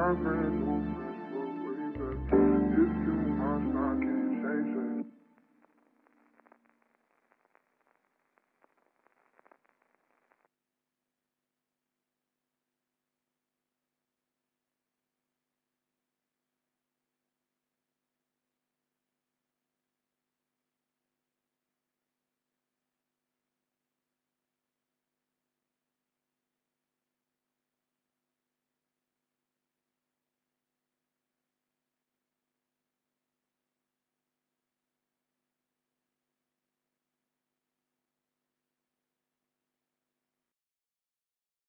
Cameron